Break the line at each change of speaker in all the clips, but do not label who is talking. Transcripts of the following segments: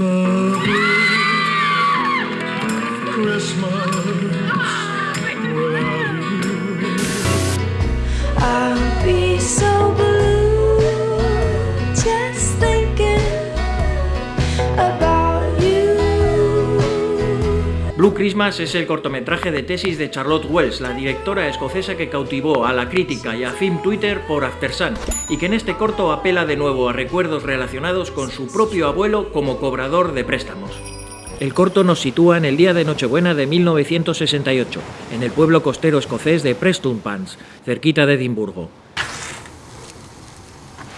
love. Blue Christmas
es el cortometraje de tesis de Charlotte Wells, la directora escocesa que cautivó a la crítica y a Film Twitter por After Sun, y que en este corto apela de nuevo a recuerdos relacionados con su propio abuelo como cobrador de préstamos. El corto nos sitúa en el día de Nochebuena de 1968, en el pueblo costero escocés de Prestonpans, cerquita de Edimburgo.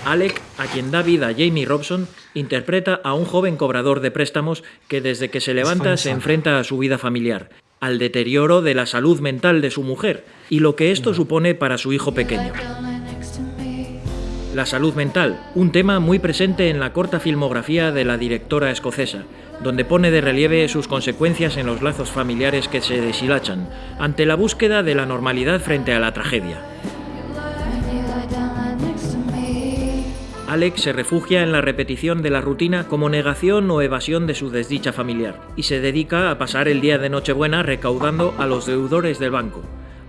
Alec, a quien da vida Jamie Robson, interpreta a un joven cobrador de préstamos que desde que se levanta se enfrenta a su vida familiar, al deterioro de la salud mental de su mujer y lo que esto supone para su hijo pequeño. La salud mental, un tema muy presente en la corta filmografía de la directora escocesa, donde pone de relieve sus consecuencias en los lazos familiares que se deshilachan, ante la búsqueda de la normalidad frente a la tragedia. Alex se refugia en la repetición de la rutina como negación o evasión de su desdicha familiar y se dedica a pasar el día de Nochebuena recaudando a los deudores del banco.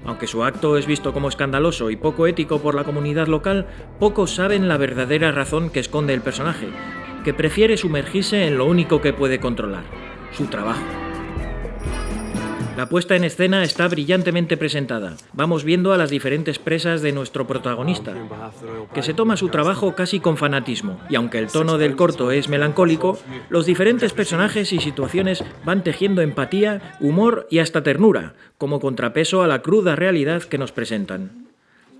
Aunque su acto es visto como escandaloso y poco ético por la comunidad local, pocos saben la verdadera razón que esconde el personaje, que prefiere sumergirse en lo único que puede controlar, su trabajo. La puesta en escena está brillantemente presentada. Vamos viendo a las diferentes presas de nuestro protagonista, que se toma su trabajo casi con fanatismo, y aunque el tono del corto es melancólico, los diferentes personajes y situaciones van tejiendo empatía, humor y hasta ternura, como contrapeso a la cruda realidad que nos presentan.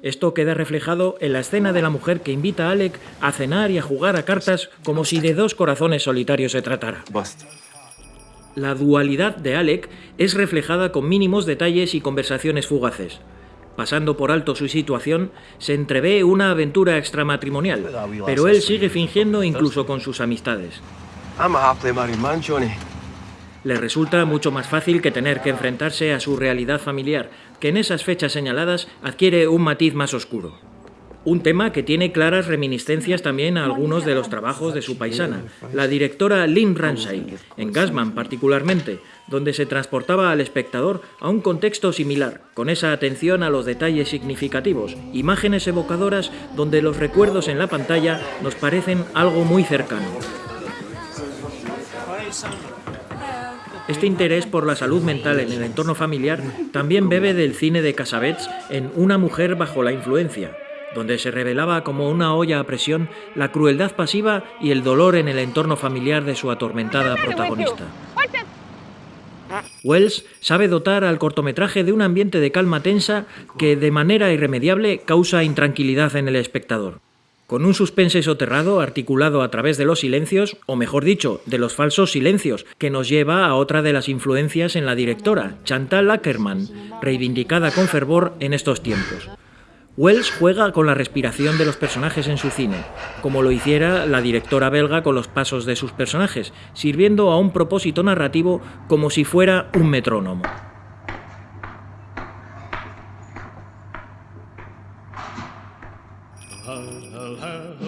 Esto queda reflejado en la escena de la mujer que invita a Alec a cenar y a jugar a cartas como si de dos corazones solitarios se tratara. La dualidad de Alec es reflejada con mínimos detalles y conversaciones fugaces. Pasando por alto su situación, se entrevé una aventura extramatrimonial, pero él sigue fingiendo incluso con sus amistades. Le resulta mucho más fácil que tener que enfrentarse a su realidad familiar, que en esas fechas señaladas adquiere un matiz más oscuro. Un tema que tiene claras reminiscencias también a algunos de los trabajos de su paisana, la directora Lynn Ramsay, en Gasman particularmente, donde se transportaba al espectador a un contexto similar, con esa atención a los detalles significativos, imágenes evocadoras donde los recuerdos en la pantalla nos parecen algo muy cercano. Este interés por la salud mental en el entorno familiar también bebe del cine de Casabets en Una mujer bajo la influencia, donde se revelaba como una olla a presión la crueldad pasiva y el dolor en el entorno familiar de su atormentada protagonista. Wells sabe dotar al cortometraje de un ambiente de calma tensa que de manera irremediable causa intranquilidad en el espectador. Con un suspense soterrado articulado a través de los silencios, o mejor dicho, de los falsos silencios, que nos lleva a otra de las influencias en la directora, Chantal Ackerman, reivindicada con fervor en estos tiempos. Wells juega con la respiración de los personajes en su cine, como lo hiciera la directora belga con los pasos de sus personajes, sirviendo a un propósito narrativo como si fuera un metrónomo.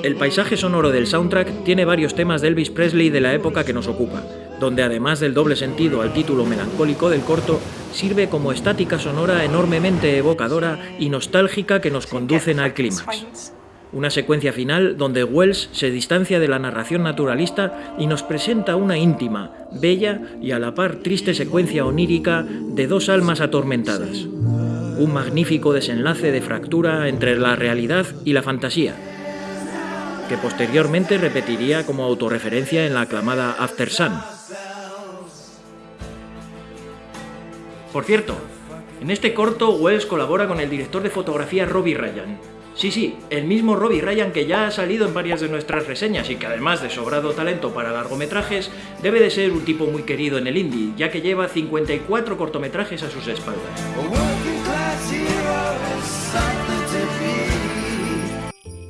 El paisaje sonoro del soundtrack tiene varios temas de Elvis Presley de la época que nos ocupa, donde además del doble sentido al título melancólico del corto, sirve como estática sonora enormemente evocadora y nostálgica que nos conducen al clímax. Una secuencia final donde Wells se distancia de la narración naturalista y nos presenta una íntima, bella y a la par triste secuencia onírica de dos almas atormentadas. Un magnífico desenlace de fractura entre la realidad y la fantasía, que posteriormente repetiría como autorreferencia en la aclamada After Sun. Por cierto, en este corto Wells colabora con el director de fotografía Robbie Ryan. Sí, sí, el mismo Robbie Ryan que ya ha salido en varias de nuestras reseñas y que además de sobrado talento para largometrajes, debe de ser un tipo muy querido en el indie, ya que lleva 54 cortometrajes a sus espaldas.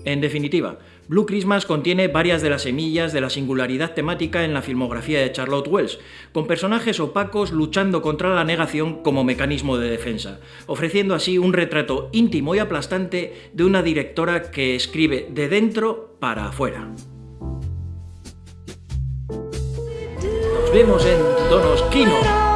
En definitiva, Blue Christmas contiene varias de las semillas de la singularidad temática en la filmografía de Charlotte Wells, con personajes opacos luchando contra la negación como mecanismo de defensa, ofreciendo así un retrato íntimo y aplastante de una directora que escribe de dentro para afuera. vemos en Donos Kino.